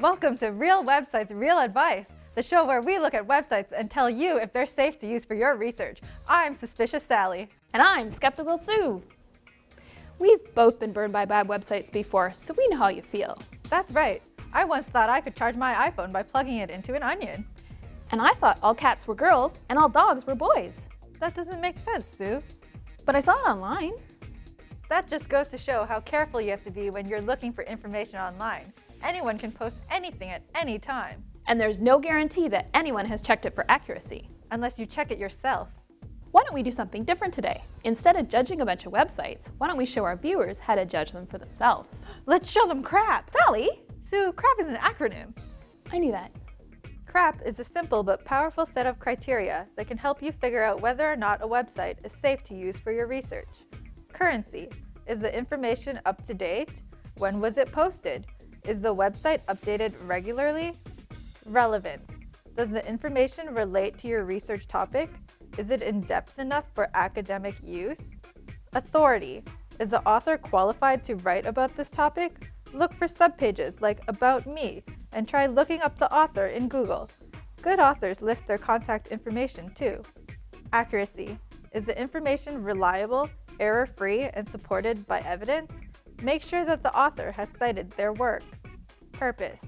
Welcome to Real Websites, Real Advice, the show where we look at websites and tell you if they're safe to use for your research. I'm Suspicious Sally. And I'm Skeptical Sue. We've both been burned by bad websites before, so we know how you feel. That's right. I once thought I could charge my iPhone by plugging it into an onion. And I thought all cats were girls and all dogs were boys. That doesn't make sense, Sue. But I saw it online. That just goes to show how careful you have to be when you're looking for information online. Anyone can post anything at any time. And there's no guarantee that anyone has checked it for accuracy. Unless you check it yourself. Why don't we do something different today? Instead of judging a bunch of websites, why don't we show our viewers how to judge them for themselves? Let's show them CRAP! Sally! Sue, CRAP is an acronym. I knew that. CRAP is a simple but powerful set of criteria that can help you figure out whether or not a website is safe to use for your research. Currency. Is the information up to date? When was it posted? Is the website updated regularly? Relevance. Does the information relate to your research topic? Is it in-depth enough for academic use? Authority. Is the author qualified to write about this topic? Look for subpages like About Me and try looking up the author in Google. Good authors list their contact information too. Accuracy. Is the information reliable, error-free, and supported by evidence? Make sure that the author has cited their work. Purpose.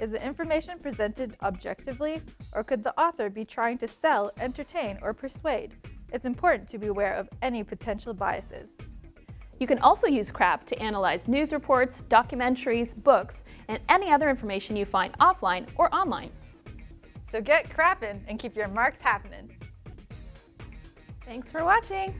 Is the information presented objectively, or could the author be trying to sell, entertain, or persuade? It's important to be aware of any potential biases. You can also use CRAP to analyze news reports, documentaries, books, and any other information you find offline or online. So get crapping and keep your marks happening. Thanks for watching!